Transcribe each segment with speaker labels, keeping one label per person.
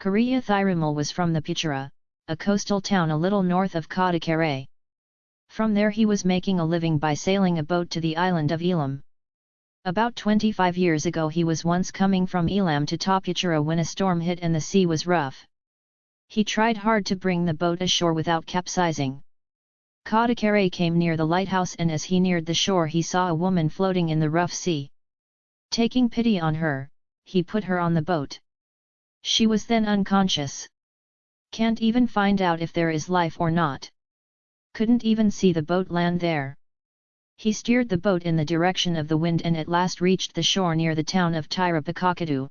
Speaker 1: Kariya Thirumal was from the Pichura, a coastal town a little north of Kadakare. From there he was making a living by sailing a boat to the island of Elam. About 25 years ago he was once coming from Elam to Tapachura when a storm hit and the sea was rough. He tried hard to bring the boat ashore without capsizing. Kadakare came near the lighthouse and as he neared the shore he saw a woman floating in the rough sea. Taking pity on her, he put her on the boat. She was then unconscious. Can't even find out if there is life or not. Couldn't even see the boat land there. He steered the boat in the direction of the wind and at last reached the shore near the town of Tirapakakadu.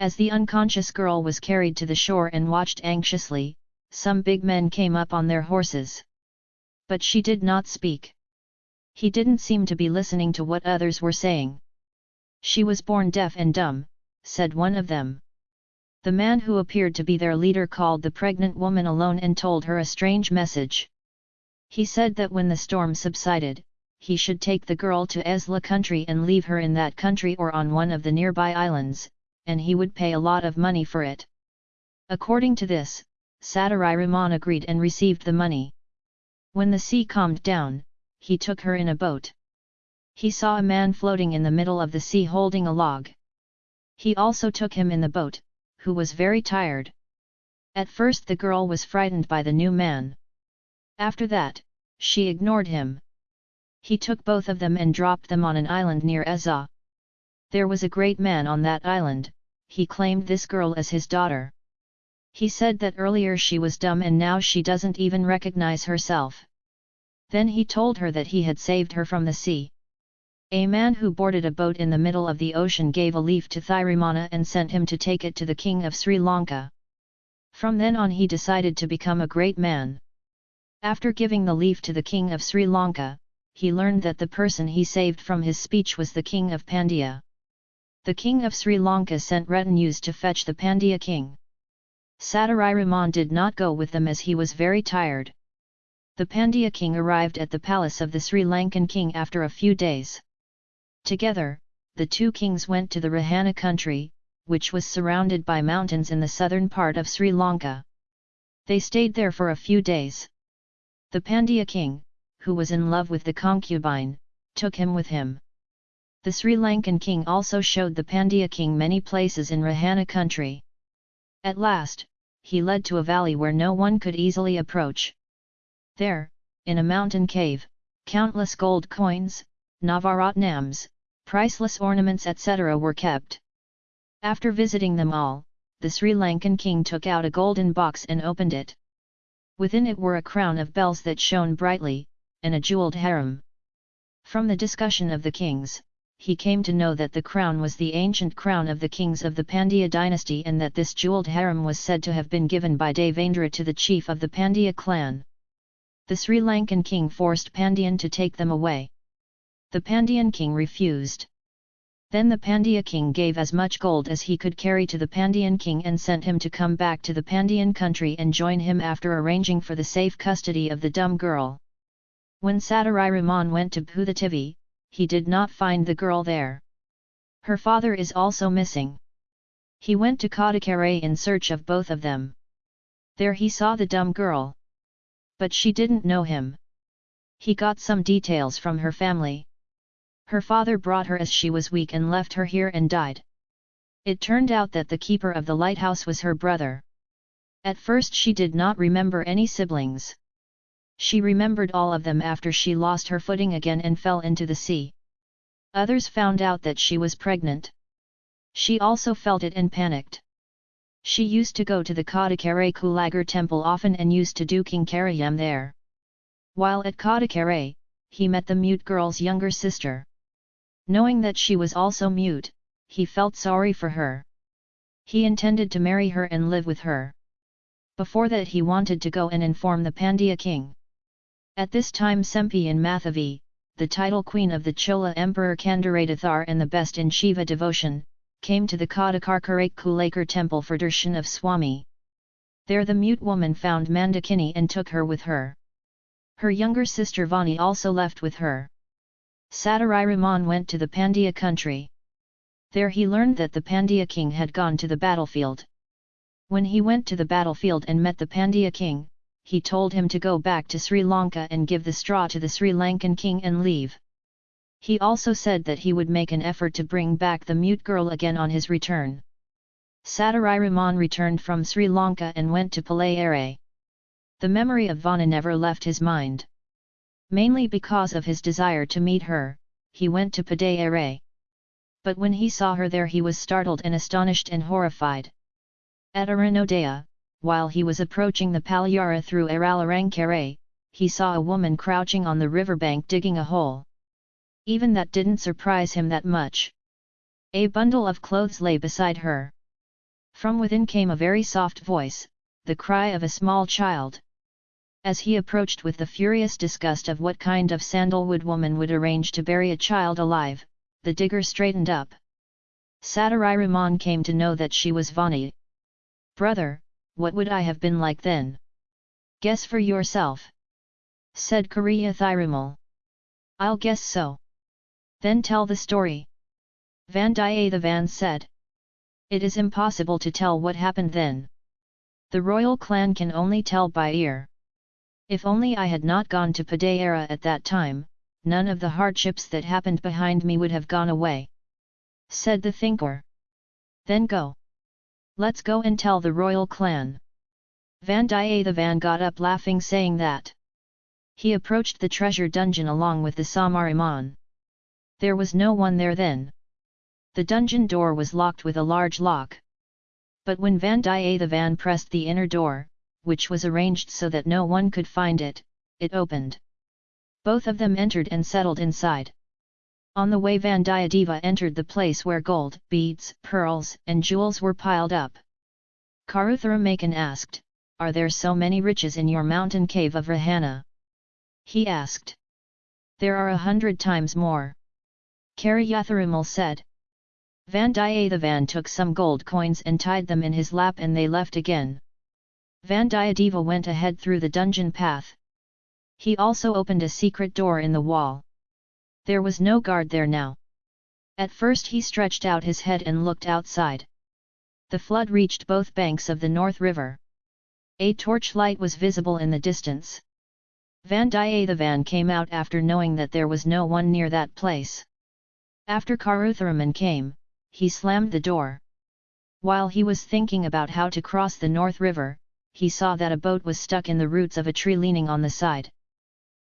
Speaker 1: As the unconscious girl was carried to the shore and watched anxiously, some big men came up on their horses. But she did not speak. He didn't seem to be listening to what others were saying. She was born deaf and dumb, said one of them. The man who appeared to be their leader called the pregnant woman alone and told her a strange message. He said that when the storm subsided, he should take the girl to Esla country and leave her in that country or on one of the nearby islands, and he would pay a lot of money for it. According to this, Raman agreed and received the money. When the sea calmed down, he took her in a boat. He saw a man floating in the middle of the sea holding a log. He also took him in the boat, who was very tired. At first the girl was frightened by the new man. After that, she ignored him. He took both of them and dropped them on an island near Ezza. There was a great man on that island, he claimed this girl as his daughter. He said that earlier she was dumb and now she doesn't even recognize herself. Then he told her that he had saved her from the sea. A man who boarded a boat in the middle of the ocean gave a leaf to Thirimana and sent him to take it to the king of Sri Lanka. From then on he decided to become a great man. After giving the leaf to the king of Sri Lanka, he learned that the person he saved from his speech was the king of Pandya. The king of Sri Lanka sent retinues to fetch the Pandya king. Raman did not go with them as he was very tired. The Pandya king arrived at the palace of the Sri Lankan king after a few days. Together, the two kings went to the Rahana country, which was surrounded by mountains in the southern part of Sri Lanka. They stayed there for a few days. The Pandya king, who was in love with the concubine, took him with him. The Sri Lankan king also showed the Pandya king many places in Rahana country. At last, he led to a valley where no one could easily approach. There, in a mountain cave, countless gold coins, Navaratnams, priceless ornaments etc. were kept. After visiting them all, the Sri Lankan king took out a golden box and opened it. Within it were a crown of bells that shone brightly, and a jewelled harem. From the discussion of the kings, he came to know that the crown was the ancient crown of the kings of the Pandya dynasty and that this jewelled harem was said to have been given by Devendra to the chief of the Pandya clan. The Sri Lankan king forced Pandyan to take them away the Pandyan king refused. Then the Pandya king gave as much gold as he could carry to the Pandyan king and sent him to come back to the Pandyan country and join him after arranging for the safe custody of the dumb girl. When Raman went to Bhutativi, he did not find the girl there. Her father is also missing. He went to Kadakare in search of both of them. There he saw the dumb girl. But she didn't know him. He got some details from her family. Her father brought her as she was weak and left her here and died. It turned out that the keeper of the lighthouse was her brother. At first she did not remember any siblings. She remembered all of them after she lost her footing again and fell into the sea. Others found out that she was pregnant. She also felt it and panicked. She used to go to the Kadakare Kulagar temple often and used to do Kinkarayam there. While at Kadakare, he met the mute girl's younger sister. Knowing that she was also mute, he felt sorry for her. He intended to marry her and live with her. Before that he wanted to go and inform the Pandya king. At this time Sembiyan Mahadevi, the title queen of the Chola Emperor Kandarathar and the best in Shiva devotion, came to the Kadakarkarak Kulakar temple for darshan of Swami. There the mute woman found Mandakini and took her with her. Her younger sister Vani also left with her. Raman went to the Pandya country. There he learned that the Pandya king had gone to the battlefield. When he went to the battlefield and met the Pandya king, he told him to go back to Sri Lanka and give the straw to the Sri Lankan king and leave. He also said that he would make an effort to bring back the mute girl again on his return. Raman returned from Sri Lanka and went to Palayare. The memory of Vana never left his mind. Mainly because of his desire to meet her, he went to Padayare. But when he saw her there he was startled and astonished and horrified. At Aranodaya, while he was approaching the Palyara through Aralarangkare, he saw a woman crouching on the riverbank digging a hole. Even that didn't surprise him that much. A bundle of clothes lay beside her. From within came a very soft voice, the cry of a small child. As he approached with the furious disgust of what kind of sandalwood woman would arrange to bury a child alive, the digger straightened up. Raman came to know that she was Vani. Brother, what would I have been like then? Guess for yourself. Said Kariya Thirumal. I'll guess so. Then tell the story. Vandiyathevan said. It is impossible to tell what happened then. The royal clan can only tell by ear. If only I had not gone to Padayara at that time, none of the hardships that happened behind me would have gone away. Said the thinker. Then go. Let's go and tell the royal clan. Vandiyathevan got up laughing saying that. He approached the treasure dungeon along with the Samariman. There was no one there then. The dungeon door was locked with a large lock. But when Vandiyathevan pressed the inner door, which was arranged so that no one could find it, it opened. Both of them entered and settled inside. On the way Vandiyadeva entered the place where gold, beads, pearls, and jewels were piled up. Karuthara asked, Are there so many riches in your mountain cave of Rahana? He asked. There are a hundred times more. Kariyatharumal said. Vandiyathevan took some gold coins and tied them in his lap and they left again. Vandiyadeva went ahead through the dungeon path. He also opened a secret door in the wall. There was no guard there now. At first he stretched out his head and looked outside. The flood reached both banks of the North River. A torchlight was visible in the distance. Vandiyathevan came out after knowing that there was no one near that place. After Karutharaman came, he slammed the door. While he was thinking about how to cross the North River, he saw that a boat was stuck in the roots of a tree leaning on the side.